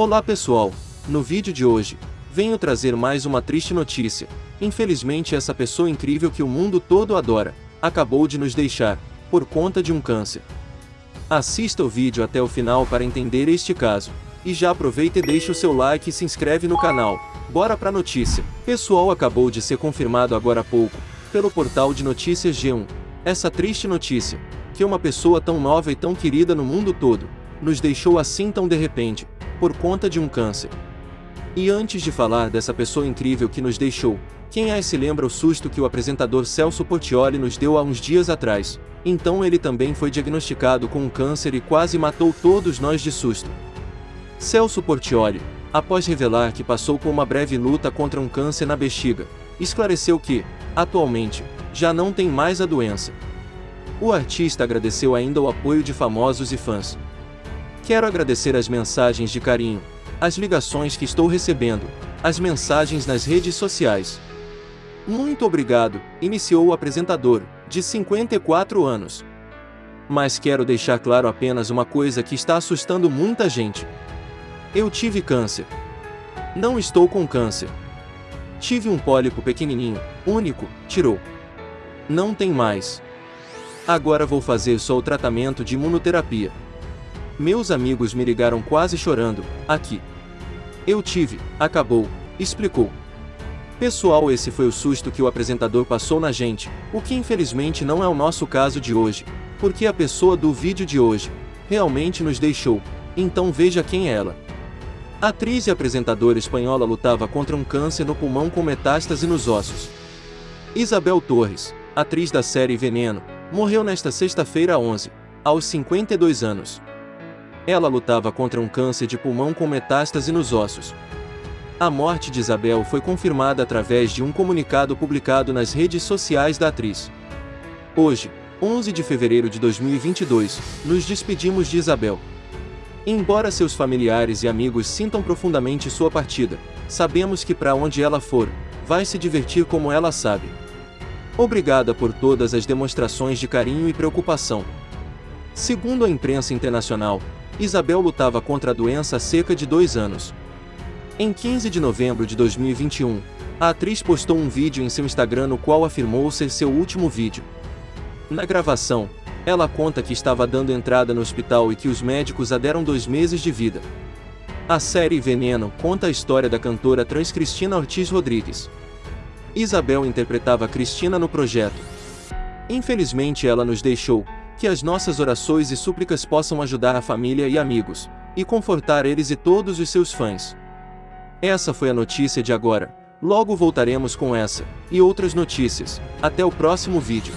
Olá pessoal, no vídeo de hoje, venho trazer mais uma triste notícia. Infelizmente essa pessoa incrível que o mundo todo adora, acabou de nos deixar, por conta de um câncer. Assista o vídeo até o final para entender este caso. E já aproveita e deixa o seu like e se inscreve no canal. Bora pra notícia. Pessoal acabou de ser confirmado agora há pouco, pelo portal de notícias G1. Essa triste notícia, que uma pessoa tão nova e tão querida no mundo todo, nos deixou assim tão de repente, por conta de um câncer. E antes de falar dessa pessoa incrível que nos deixou, quem aí se lembra o susto que o apresentador Celso Portioli nos deu há uns dias atrás? Então ele também foi diagnosticado com um câncer e quase matou todos nós de susto. Celso Portioli, após revelar que passou por uma breve luta contra um câncer na bexiga, esclareceu que, atualmente, já não tem mais a doença. O artista agradeceu ainda o apoio de famosos e fãs, Quero agradecer as mensagens de carinho, as ligações que estou recebendo, as mensagens nas redes sociais. Muito obrigado, iniciou o apresentador, de 54 anos. Mas quero deixar claro apenas uma coisa que está assustando muita gente. Eu tive câncer. Não estou com câncer. Tive um pólipo pequenininho, único, tirou. Não tem mais. Agora vou fazer só o tratamento de imunoterapia. Meus amigos me ligaram quase chorando, aqui. Eu tive, acabou, explicou. Pessoal, esse foi o susto que o apresentador passou na gente, o que infelizmente não é o nosso caso de hoje, porque a pessoa do vídeo de hoje realmente nos deixou, então veja quem é ela. A atriz e apresentadora espanhola lutava contra um câncer no pulmão com metástase nos ossos. Isabel Torres, atriz da série Veneno, morreu nesta sexta-feira 11, aos 52 anos. Ela lutava contra um câncer de pulmão com metástase nos ossos. A morte de Isabel foi confirmada através de um comunicado publicado nas redes sociais da atriz. Hoje, 11 de fevereiro de 2022, nos despedimos de Isabel. Embora seus familiares e amigos sintam profundamente sua partida, sabemos que para onde ela for, vai se divertir como ela sabe. Obrigada por todas as demonstrações de carinho e preocupação. Segundo a imprensa internacional, Isabel lutava contra a doença há cerca de dois anos. Em 15 de novembro de 2021, a atriz postou um vídeo em seu Instagram no qual afirmou ser seu último vídeo. Na gravação, ela conta que estava dando entrada no hospital e que os médicos a deram dois meses de vida. A série Veneno conta a história da cantora trans Cristina Ortiz Rodrigues. Isabel interpretava Cristina no projeto. Infelizmente ela nos deixou, que as nossas orações e súplicas possam ajudar a família e amigos, e confortar eles e todos os seus fãs. Essa foi a notícia de agora. Logo voltaremos com essa, e outras notícias. Até o próximo vídeo.